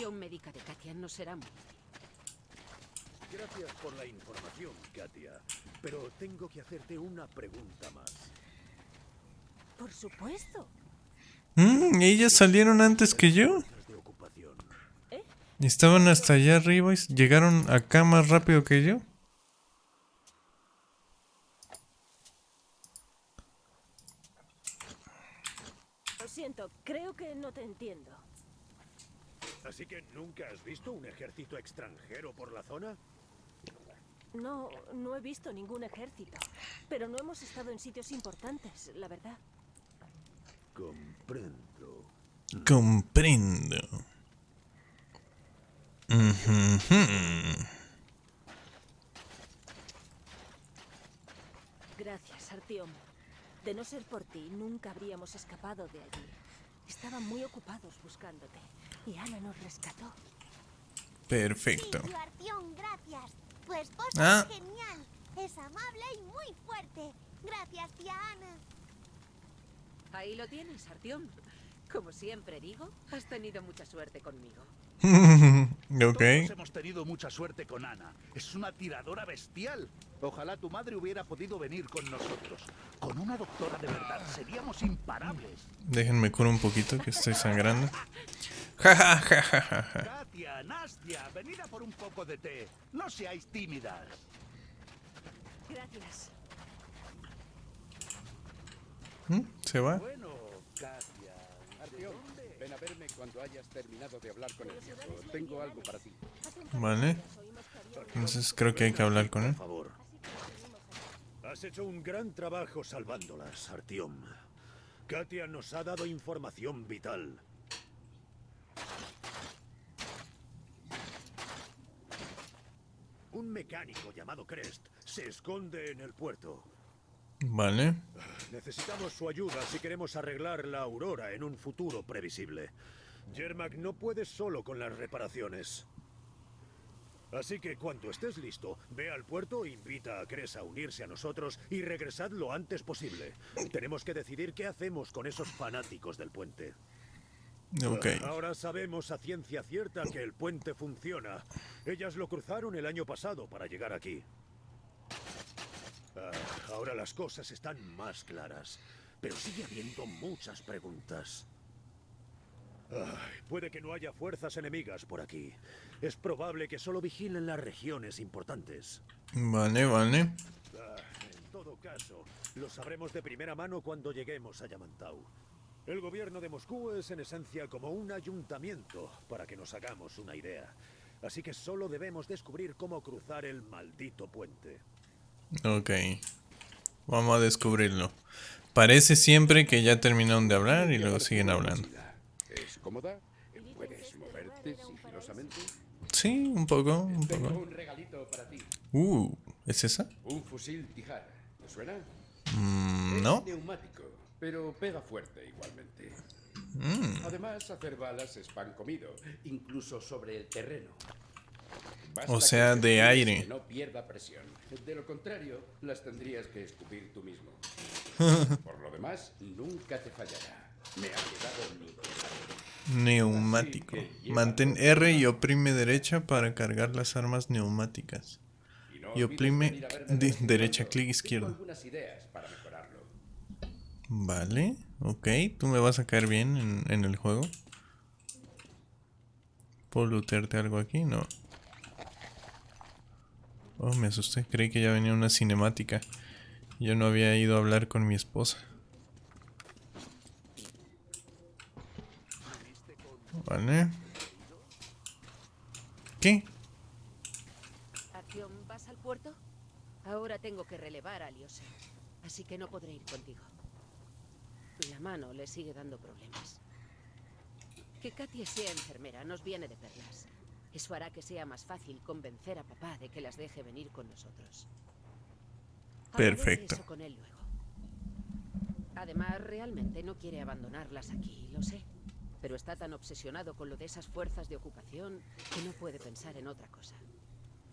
evaluación médica de Katia no será muy Gracias por la información, Katia. Pero tengo que hacerte una pregunta más. Por supuesto. Mm, ellas salieron antes que yo. Estaban hasta allá arriba y llegaron acá más rápido que yo. Lo siento, creo que no te entiendo. Así que nunca has visto un ejército extranjero por la zona? No, no he visto ningún ejército. Pero no hemos estado en sitios importantes, la verdad. Comprendo. Comprendo. Gracias, Artyom. De no ser por ti, nunca habríamos escapado de allí. Estaban muy ocupados buscándote. Y Ana nos rescató. Perfecto. Sí, Artión, gracias. Tu esposa Ah. es genial. Es amable y muy fuerte. Gracias, tía Ana. Ahí lo tienes, Artyom. Como siempre digo, has tenido mucha suerte conmigo. ok. Todos hemos tenido mucha suerte con Ana. Es una tiradora bestial. Ojalá tu madre hubiera podido venir con nosotros. Con una doctora de verdad seríamos imparables. Déjenme curar un poquito que estoy sangrando. Ja, ja, ja, ja, ja, ja. Katia, Nastia, venid a por un poco de té. No seáis tímidas. Gracias. ¿Mm? ¿Se va? Bueno, Katia. Artyom, ven a verme cuando hayas terminado de hablar con el viejo. Tengo algo para ti. Vale. Entonces creo que hay que hablar con él. Por favor. Has hecho un gran trabajo salvándolas, Artyom. Katia nos ha dado información vital. Un mecánico llamado Crest se esconde en el puerto. Vale. Necesitamos su ayuda si queremos arreglar la Aurora en un futuro previsible. Yermak no puede solo con las reparaciones. Así que cuando estés listo, ve al puerto, invita a Cres a unirse a nosotros y regresad lo antes posible. Tenemos que decidir qué hacemos con esos fanáticos del puente. Ok. Ahora sabemos a ciencia cierta que el puente funciona. Ellas lo cruzaron el año pasado para llegar aquí. Ah, ahora las cosas están más claras, pero sigue habiendo muchas preguntas. Ay, puede que no haya fuerzas enemigas por aquí. Es probable que solo vigilen las regiones importantes. Vale, vale. Ah, en todo caso, lo sabremos de primera mano cuando lleguemos a Yamantau. El gobierno de Moscú es en esencia como un ayuntamiento, para que nos hagamos una idea. Así que solo debemos descubrir cómo cruzar el maldito puente. Ok. Vamos a descubrirlo. Parece siempre que ya terminaron de hablar y luego siguen hablando. ¿Es cómoda? ¿Puedes moverte sigilosamente? Sí, un poco, un Tengo poco. un regalito para ti. Uh, ¿es esa? Un fusil Tijar. ¿Te suena? Mm, Es no. Pero pega fuerte igualmente. Mm, Además, hacer balas es pan comido, incluso sobre el terreno. O Basta sea, que de aire. Que no pierda presión. De lo contrario, las tendrías que escupir tú mismo. Por lo demás, nunca te fallará. Me ha quedado neumático. Mantén R y oprime derecha para cargar las armas neumáticas. Y, oprime derecha, clic izquierdo. algunas ideas para mejorarlo. Vale, ok. Tú me vas a caer bien en, el juego. ¿Puedo lootearte algo aquí? No. Oh, me asusté. Creí que ya venía una cinemática. Yo no había ido a hablar con mi esposa. Vale. ¿Qué? ¿vas al puerto? Ahora tengo que relevar a Liose, así que no podré ir contigo. La mano le sigue dando problemas. Que Katia sea enfermera nos viene de perlas. Eso hará que sea más fácil convencer a papá de que las deje venir con nosotros. Perfecto. eso con él luego. Además, realmente no quiere abandonarlas aquí, lo sé. Pero está tan obsesionado con lo de esas fuerzas de ocupación que no puede pensar en otra cosa.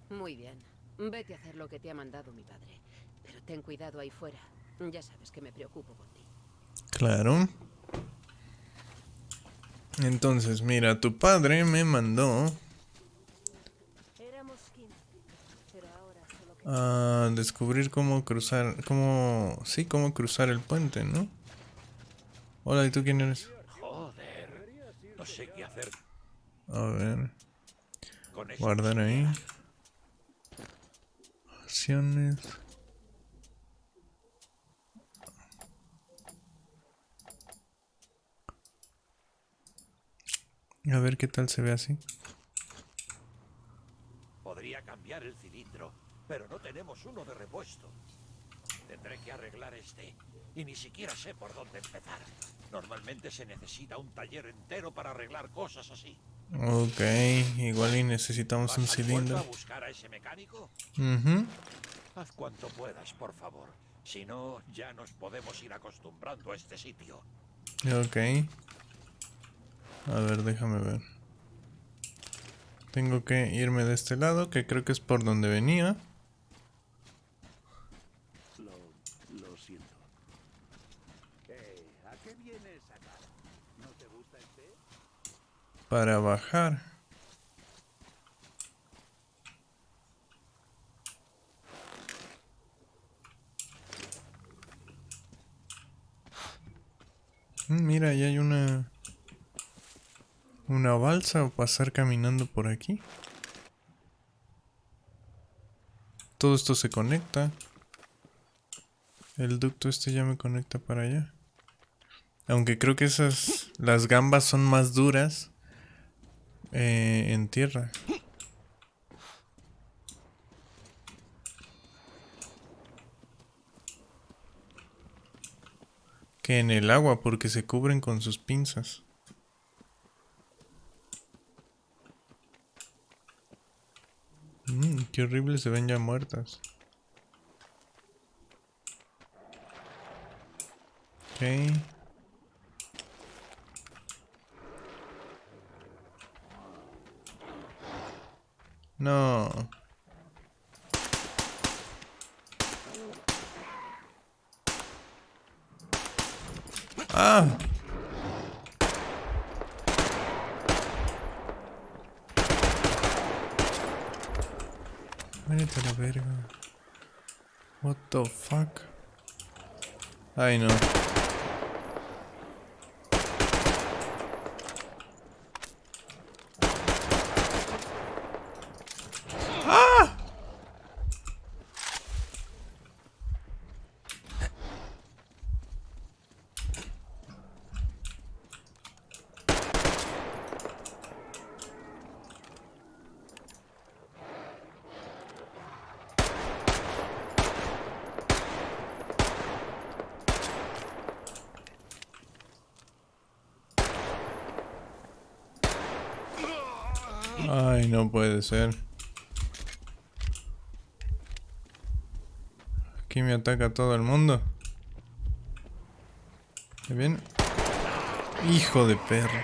Muy bien. Vete a hacer lo que te ha mandado mi padre. Pero ten cuidado ahí fuera. Ya sabes que me preocupo por ti. Claro. Entonces, mira, tu padre me mandó Éramos 15, pero ahora solo quedan a descubrir cómo cruzar, cómo, sí, cómo cruzar el puente, ¿no? Hola, ¿y tú quién eres? Joder. No sé qué hacer A ver, guardar ahí. Acciones. A ver qué tal se ve así. Podría cambiar el cilindro, pero no tenemos uno de repuesto. Tendré que arreglar este, y ni siquiera sé por dónde empezar. Normalmente se necesita un taller entero para arreglar cosas así. Ok, igual y necesitamos un ¿Vas al puerto cilindro. a buscar a ese mecánico? Ujú. Haz cuanto puedas, por favor. Si no, ya nos podemos ir acostumbrando a este sitio. Ok. A ver, déjame ver. Tengo que irme de este lado, que creo que es por donde venía. Lo, lo siento. ¿A qué vienes acá? ¿No te gusta el té? Para bajar. Mm, Mira, ya hay una... Una balsa o pasar caminando por aquí. Todo esto se conecta. El ducto este ya me conecta para allá. Aunque creo que esas... Las gambas son más duras. eh, en tierra. Que en el agua porque se cubren con sus pinzas. Mm, qué horrible se ven ya muertas. Ok. No. Ah. Vete a la verga. What the fuck? Ay no. No puede ser. Aquí me ataca todo el mundo. ¿Está bien? Hijo de perro.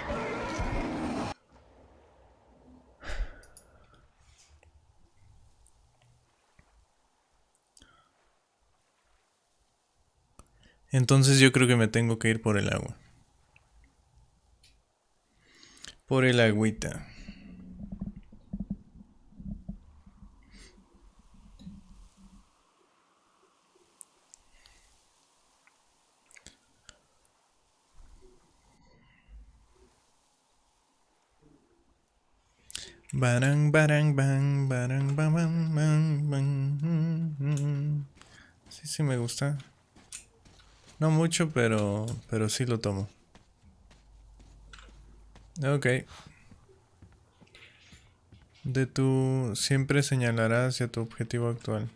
Entonces yo creo que me tengo que ir por el agua. Por el agüita. Barang, barang, bang, barang, bang, bang, bang. Sí, sí me gusta. No mucho, pero, pero sí lo tomo. Ok. De tu siempre señalará hacia tu objetivo actual.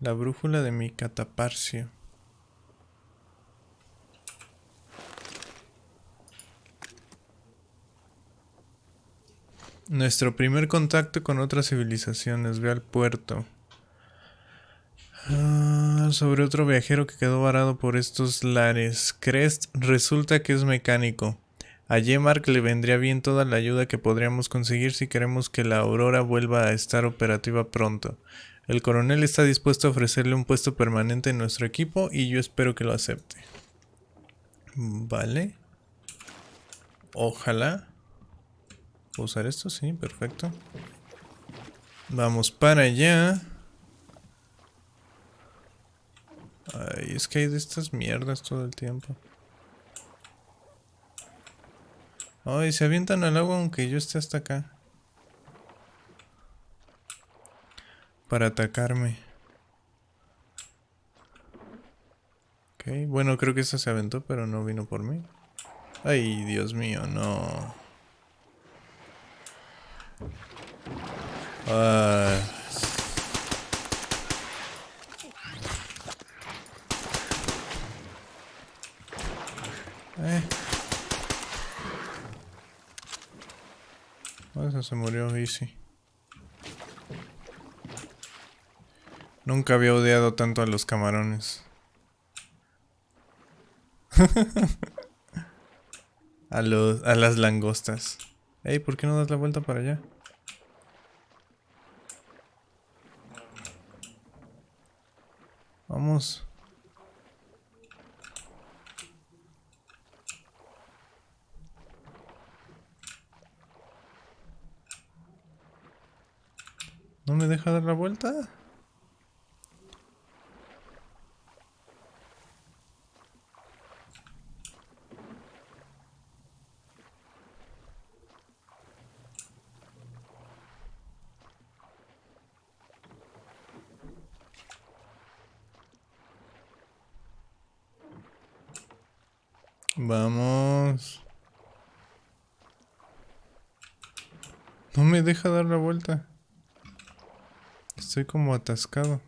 La brújula de mi cataparcio. Nuestro primer contacto con otras civilizaciones. Ve al puerto. Ah, sobre otro viajero que quedó varado por estos lares. Crest resulta que es mecánico. A Yemark le vendría bien toda la ayuda que podríamos conseguir si queremos que la Aurora vuelva a estar operativa pronto. El coronel está dispuesto a ofrecerle un puesto permanente en nuestro equipo y yo espero que lo acepte. Vale. Ojalá. ¿Puedo usar esto? Sí, perfecto. Vamos para allá. Ay, es que hay de estas mierdas todo el tiempo. Ay, se avientan al agua aunque yo esté hasta acá. Para atacarme. Ok, bueno, creo que esta se aventó, pero no vino por mí. Ay, Dios mío, no. Ah. Eh. Se murió Easy. Nunca había odiado tanto a los camarones. a, los, a las langostas. Ey, ¿por qué no das la vuelta para allá? Vamos. ¿No me deja dar la vuelta? Vamos. No me deja dar la vuelta. Estoy como atascado.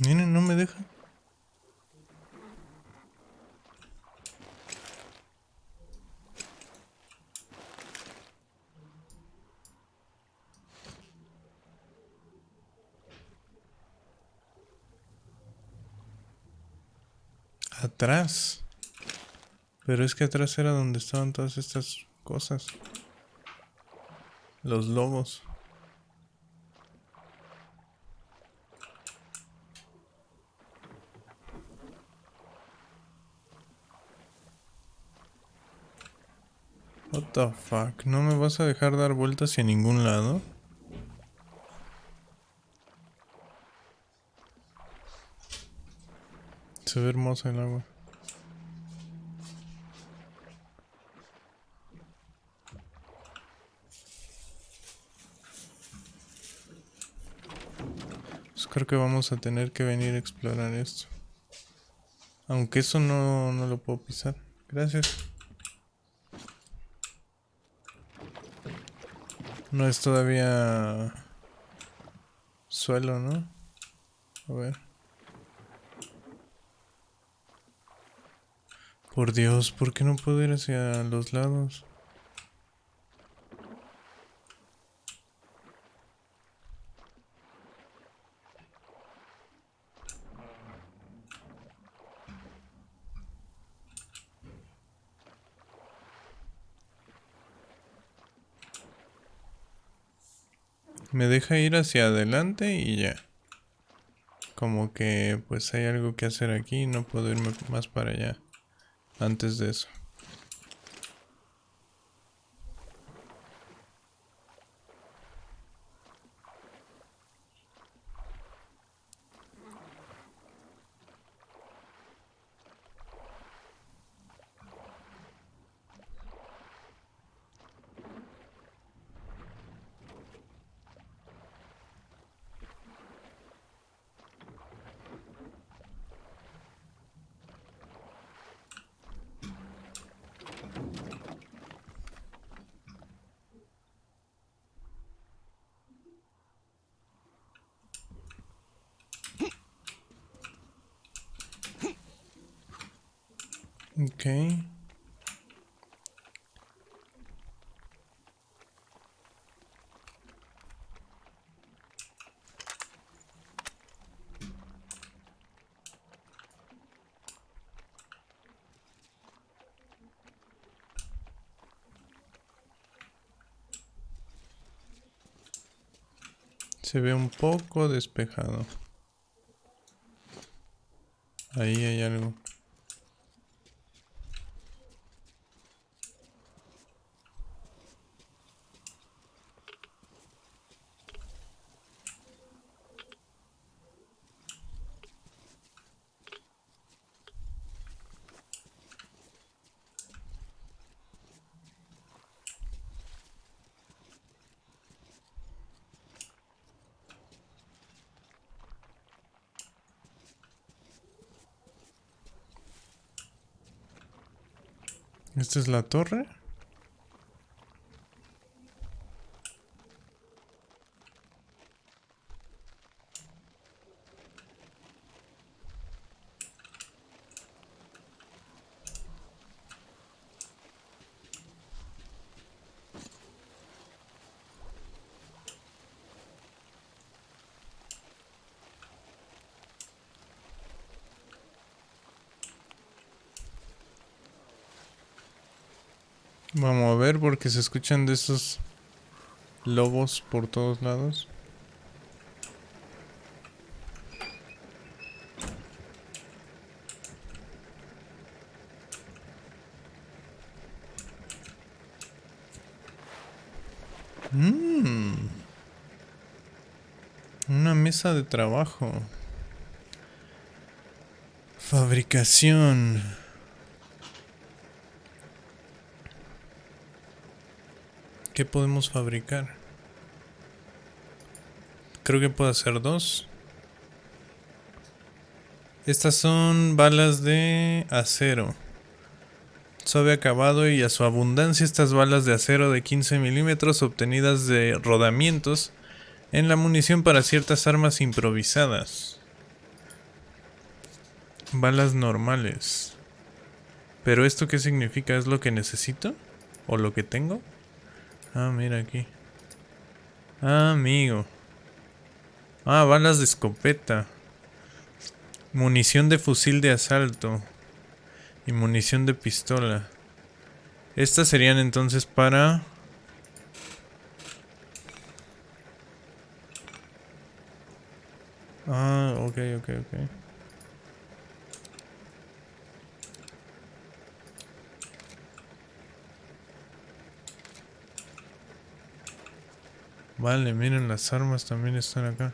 Miren, no me deja. Atrás. Pero es que atrás era donde estaban todas estas cosas. Los lobos. What the fuck? ¿No me vas a dejar dar vueltas hacia ningún lado? Se ve hermosa el agua. Pues creo que vamos a tener que venir a explorar esto. Aunque eso no, no lo puedo pisar. Gracias. No es todavía suelo, ¿no? A ver. Por Dios, ¿por qué no puedo ir hacia los lados? Me deja ir hacia adelante y ya. Como que pues hay algo que hacer aquí, no puedo irme más para allá antes de eso. Ok. Se ve un poco despejado. Ahí hay algo. ¿Esta es la torre? Vamos a ver porque se escuchan de esos lobos por todos lados. Mm. Una mesa de trabajo. Fabricación. ¿Qué podemos fabricar? Creo que puedo hacer dos. Estas son balas de acero. Suave acabado y a su abundancia estas balas de acero de 15 milímetros obtenidas de rodamientos en la munición para ciertas armas improvisadas. Balas normales. ¿Pero esto qué significa? ¿Es lo que necesito? ¿O lo que tengo? Ah, mira aquí. Ah, amigo. Ah, balas de escopeta. Munición de fusil de asalto. Y munición de pistola. Estas serían entonces para... Ah, ok, ok, ok. Vale, miren, las armas también están acá.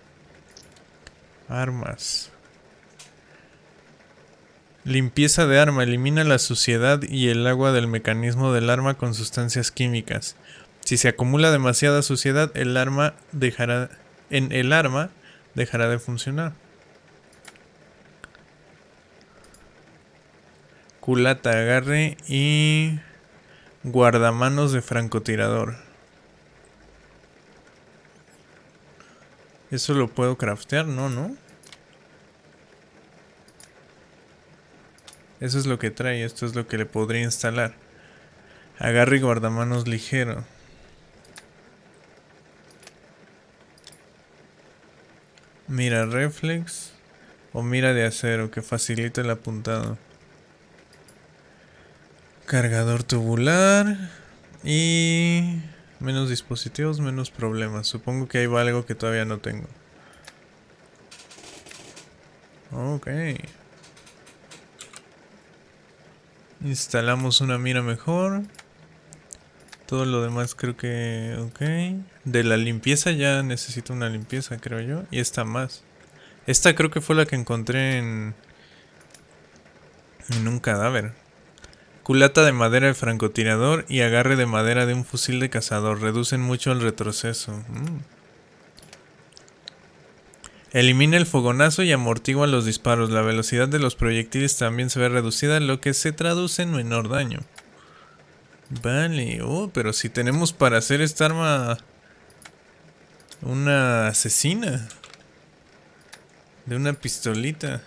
Armas. Limpieza de arma. Elimina la suciedad y el agua del mecanismo del arma con sustancias químicas. Si se acumula demasiada suciedad, el arma dejará en el arma dejará de funcionar. Culata, agarre y guardamanos de francotirador. ¿Eso lo puedo craftear? No, ¿no? Eso es lo que trae, esto es lo que le podría instalar. Agarre y guardamanos ligero. Mira reflex o mira de acero que facilita el apuntado. Cargador tubular y Menos dispositivos, menos problemas. Supongo que hay algo que todavía no tengo. Ok. Instalamos una mira mejor. Todo lo demás creo que... Ok. De la limpieza ya necesito una limpieza, creo yo. Y esta más. Esta creo que fue la que encontré en... En un cadáver. Culata de madera de francotirador y agarre de madera de un fusil de cazador. Reducen mucho el retroceso. Mm. Elimina el fogonazo y amortigua los disparos. La velocidad de los proyectiles también se ve reducida, lo que se traduce en menor daño. Vale, oh, pero si tenemos para hacer esta arma una asesina de una pistolita.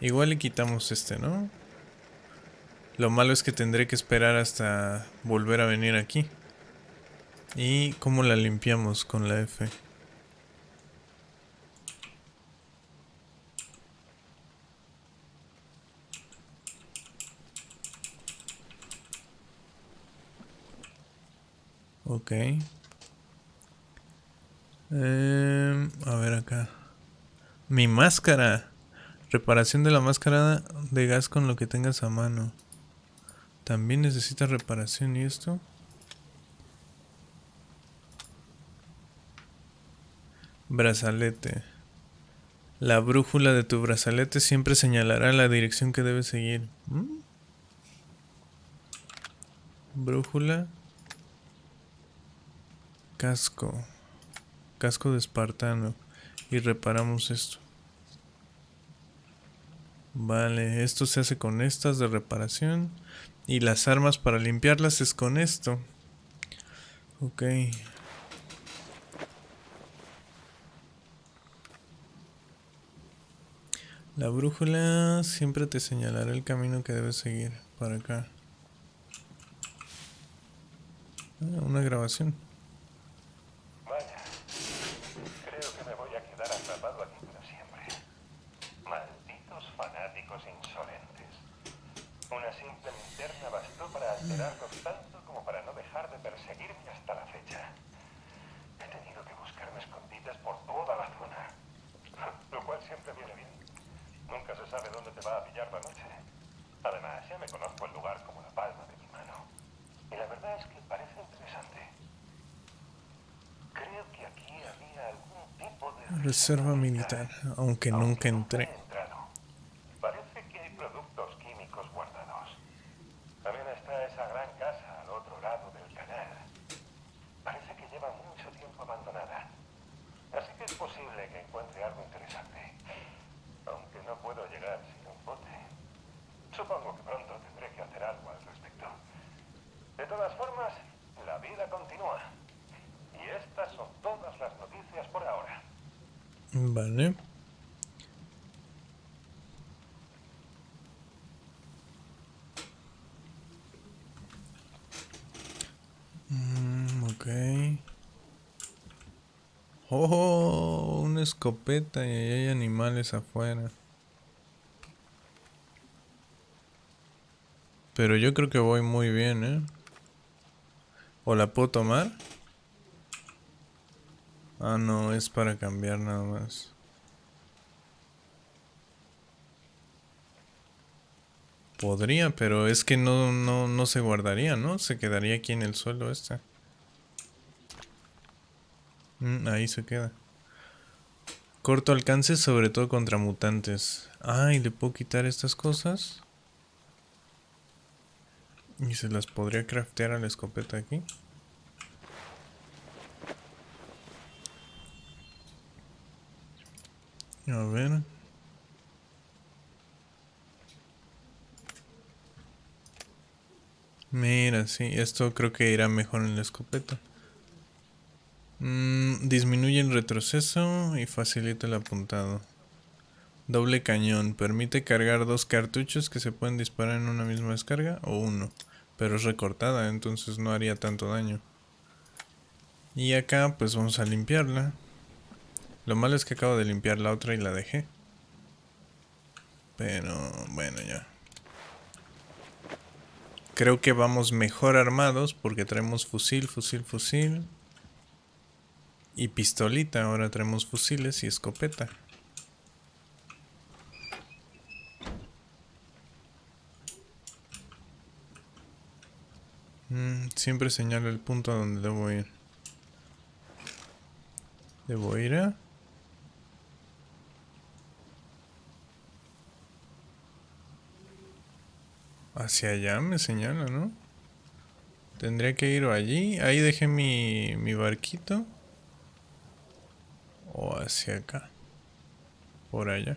Igual le quitamos este, ¿no? Lo malo es que tendré que esperar hasta volver a venir aquí. ¿Y cómo la limpiamos con la F? Ok. Em, a ver acá. Mi máscara. Reparación de la máscara de gas con lo que tengas a mano. También necesita reparación y esto. Brazalete. La brújula de tu brazalete siempre señalará la dirección que debes seguir. ¿Mm? Brújula. Casco. Casco de espartano. Y reparamos esto. Vale, esto se hace con estas de reparación. Y las armas para limpiarlas es con esto. Ok. La brújula siempre te señalará el camino que debes seguir. Para acá. Ah, una grabación. Vaya, creo que me voy a quedar atrapado aquí para siempre. Malditos fanáticos insolentes. Una simple linterna bastó tanto como para no dejar de perseguirme hasta la fecha. He tenido que buscarme escondites por toda la zona. Lo cual siempre viene bien. Nunca se sabe dónde te va a pillar la noche. Además, ya me conozco el lugar como la palma de mi mano. Y la verdad es que parece interesante. Creo que aquí había algún tipo de... Reserva militar, aunque nunca entré. he entrado. Parece que hay productos químicos guardados. También está esa gran casa al otro lado del canal. Parece que lleva mucho tiempo abandonada. Así que es posible que encuentre algo interesante. Aunque no puedo llegar sin un bote. Supongo que pronto tendré que hacer algo al respecto. De todas formas, la vida continúa. Y estas son todas las noticias por ahora. Vale. Mm, ok. Oh, una escopeta y ahí hay animales afuera. Pero yo creo que voy muy bien, ¿eh? ¿O la puedo tomar? Ah, no, es para cambiar nada más. Podría, pero es que no, no, no se guardaría, ¿no? Se quedaría aquí en el suelo este. Mm, ahí se queda. Corto alcance, sobre todo contra mutantes. Ah, y le puedo quitar estas cosas. Y se las podría craftear a la escopeta aquí. A ver. Mira, sí, esto creo que irá mejor en la escopeta. Mm, disminuye el retroceso y facilita el apuntado. Doble cañón. Permite cargar dos cartuchos que se pueden disparar en una misma descarga o uno. Pero es recortada, entonces no haría tanto daño. Y acá pues vamos a limpiarla. Lo malo es que acabo de limpiar la otra y la dejé. Pero bueno ya. Creo que vamos mejor armados porque traemos fusil, fusil, fusil. Y pistolita, ahora traemos fusiles y escopeta. Mm, siempre señalo el punto a donde debo ir. Debo ir a... Hacia allá me señala, ¿no? Tendría que ir allí. Ahí dejé mi, mi barquito. O hacia acá. Por allá.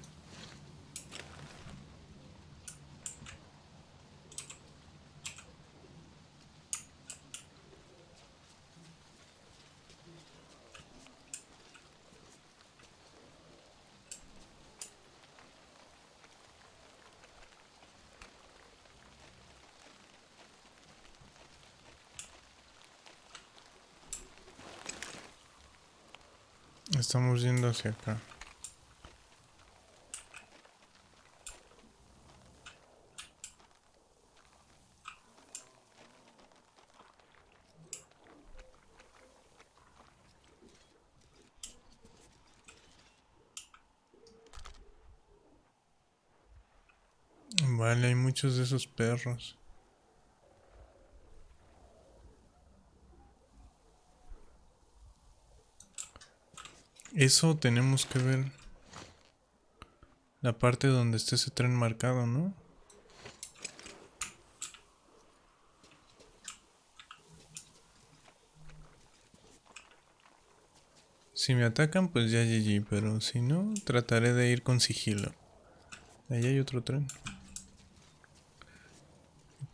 estamos yendo hacia acá. Vale, hay muchos de esos perros. Eso tenemos que ver. La parte donde esté ese tren marcado, ¿no? Si me atacan, pues ya GG, pero si no, trataré de ir con sigilo. Ahí hay otro tren.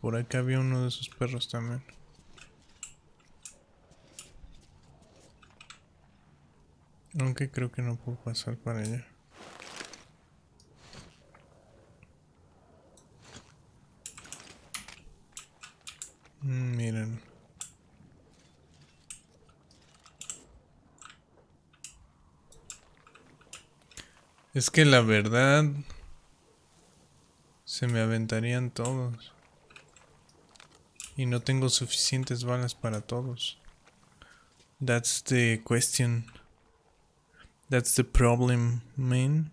Por acá había uno de esos perros también. Aunque creo que no puedo pasar para allá. Mm, miren. Es que la verdad... Se me aventarían todos. Y no tengo suficientes balas para todos. That's the question. That's the problem, man.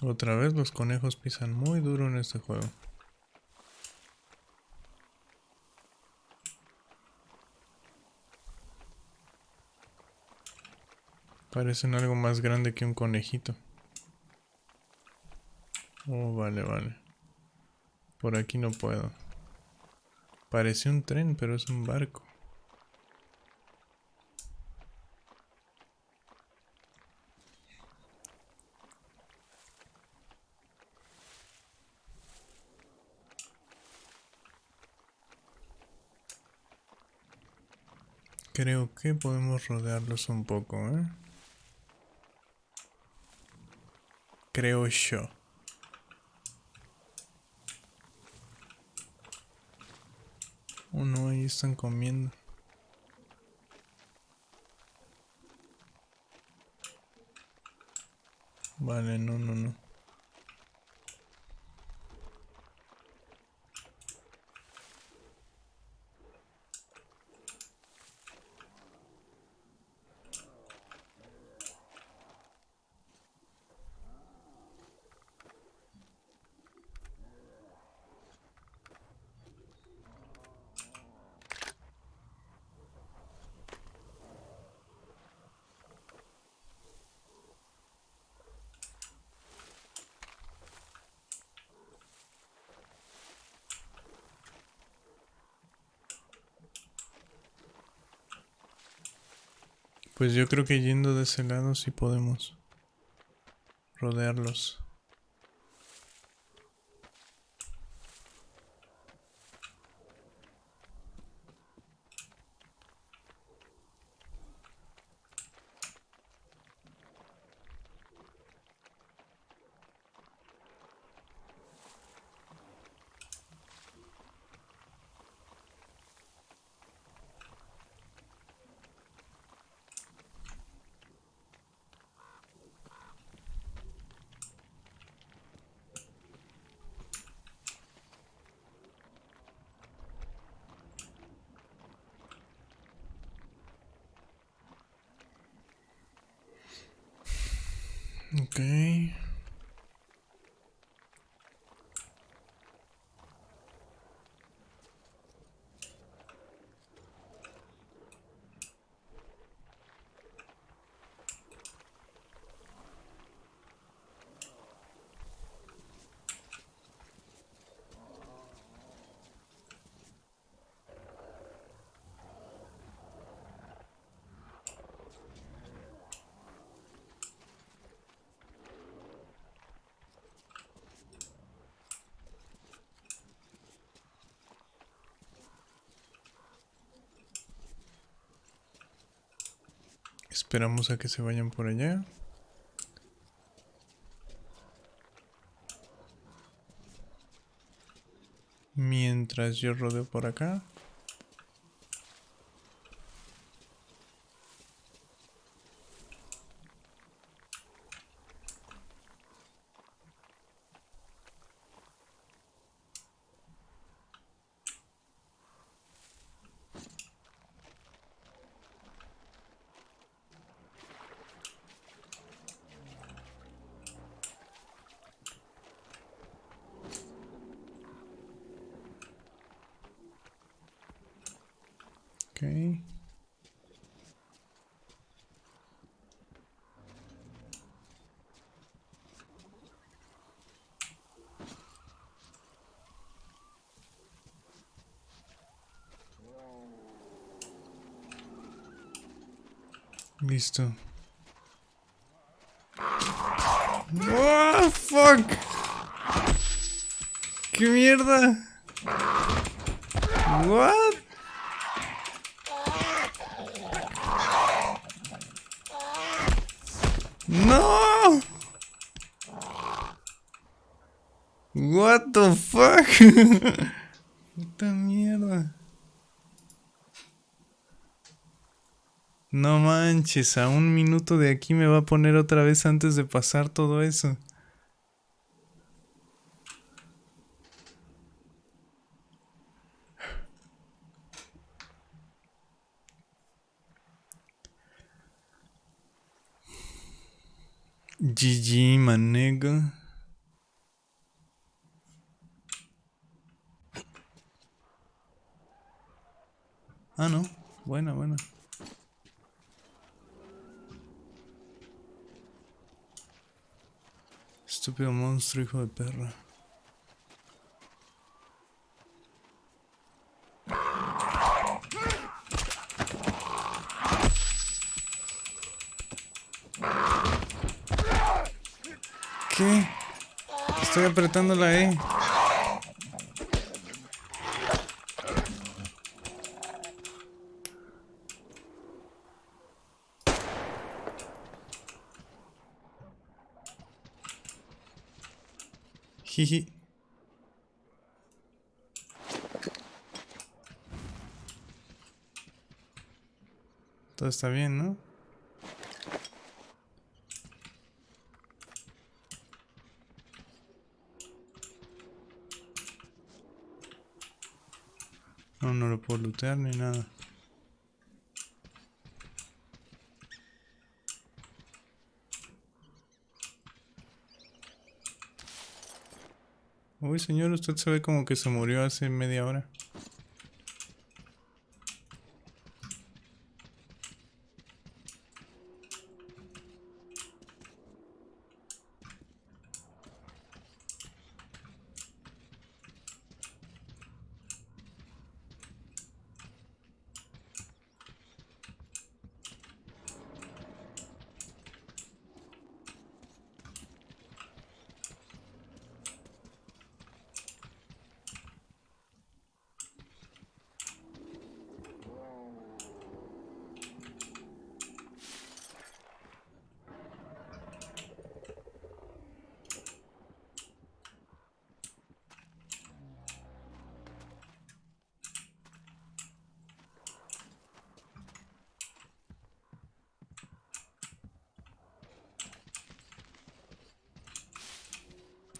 Otra vez los conejos pisan muy duro en este juego. Parecen algo más grande que un conejito. Oh, vale, vale. Por aquí no puedo. Parece un tren, pero es un barco. Creo que podemos rodearlos un poco, ¿eh? Creo yo. Oh no, ahí están comiendo. Vale, no, no, no. Pues yo creo que yendo de ese lado sí podemos rodearlos. Ok. Esperamos a que se vayan por allá. Mientras yo rodeo por acá. Ok. Listo. Oh, fuck. ¿Qué mierda? What? No. What the fuck? Puta mierda. No manches, a un minuto de aquí me va a poner otra vez antes de pasar todo eso. GG, manega. Ah, no. Buena, buena. Estúpido monstruo, hijo de perra. ¿Qué? Estoy apretando la E. Jiji. Todo está bien, ¿no? No, no lo puedo lootear ni nada. Señor, usted se ve como que se murió hace media hora.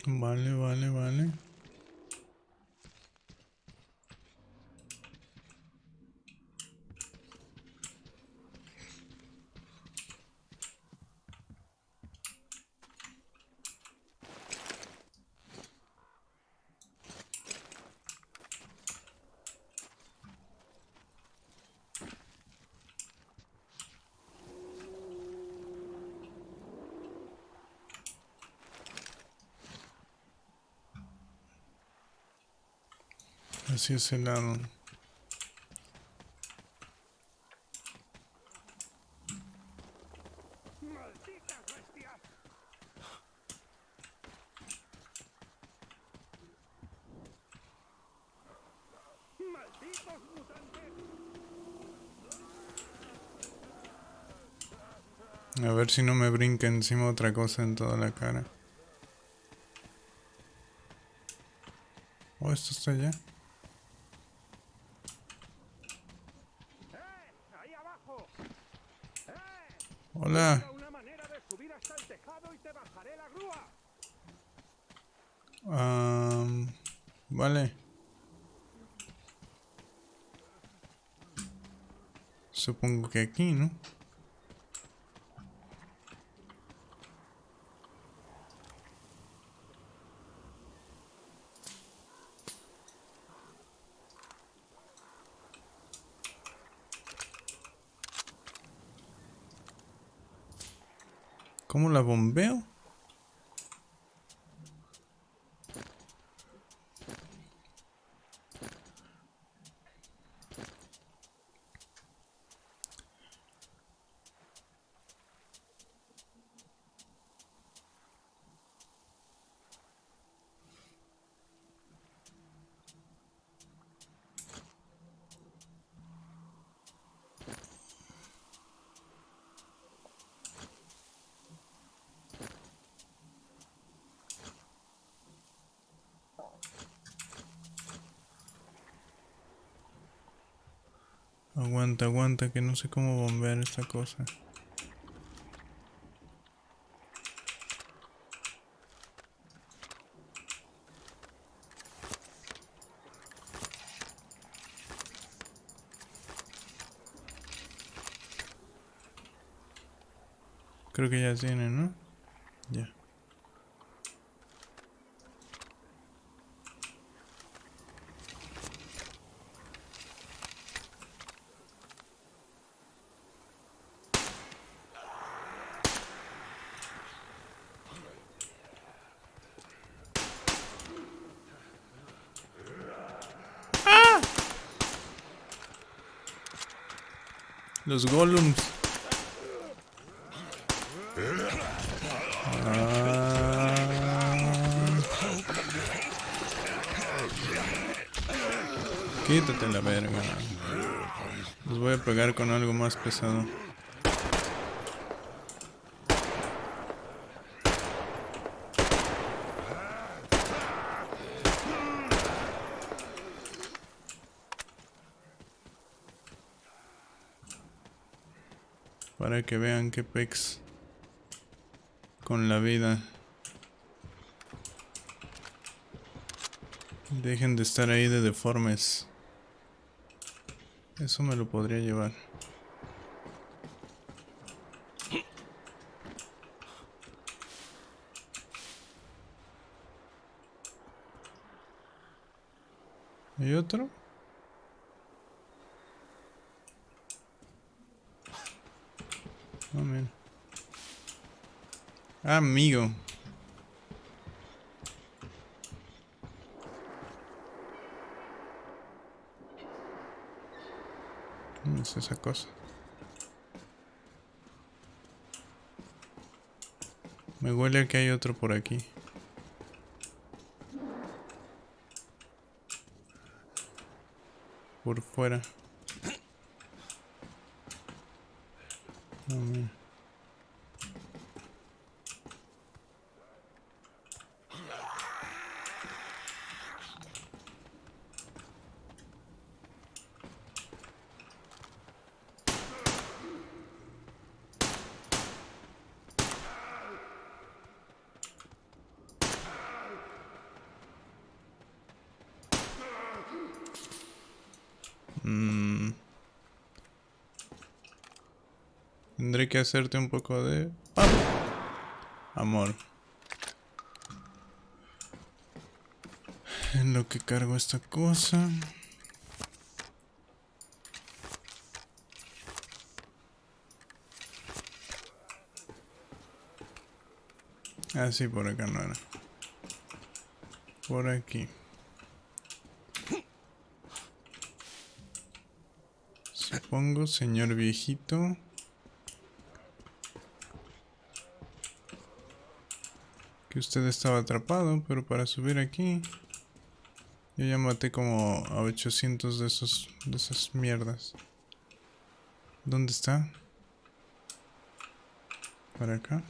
माने माने माने Así es el lado. A ver si no me brinca encima otra cosa en toda la cara. Oh, esto está allá. ¡Ahí abajo! Hola. Una manera de subir hasta el tejado y te bajaré la grúa. Am, vale. Supongo que aquí, ¿no? ¿Cómo la bombeo? Aguanta, aguanta, que no sé cómo bombear esta cosa. Creo que ya tiene, ¿no? Los golems. Ah. Quítate la verga. Los voy a pegar con algo más pesado. Para que vean que pex con la vida. Dejen de estar ahí de deformes. Eso me lo podría llevar. ¿Hay otro? Oh, mira. Ah, amigo. ¿Qué es esa cosa? Me huele a que hay por aquí. Por fuera. Tendré que hacerte un poco de... Amor. En lo que cargo esta cosa. Ah, por acá no era. Por aquí. Supongo, señor viejito. Que usted estaba atrapado, pero para subir aquí... Yo ya maté como a 800 de esos... de esas mierdas. ¿Dónde está? Para acá.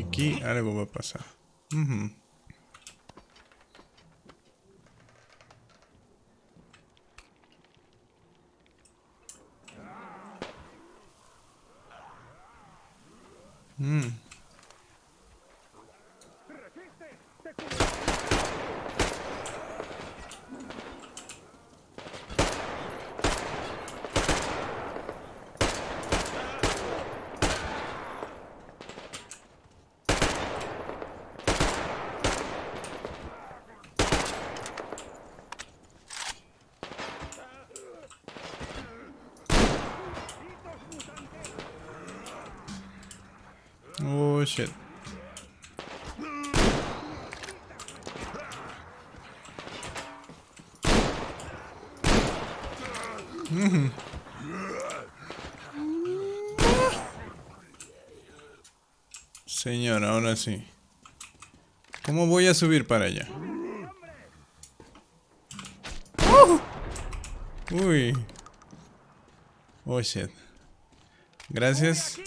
Aquí algo va a pasar. Oh shit. Mm. Señor, ahora sí. ¿Cómo voy a subir para allá? ¡Oh! Uy. Oh shit. Gracias.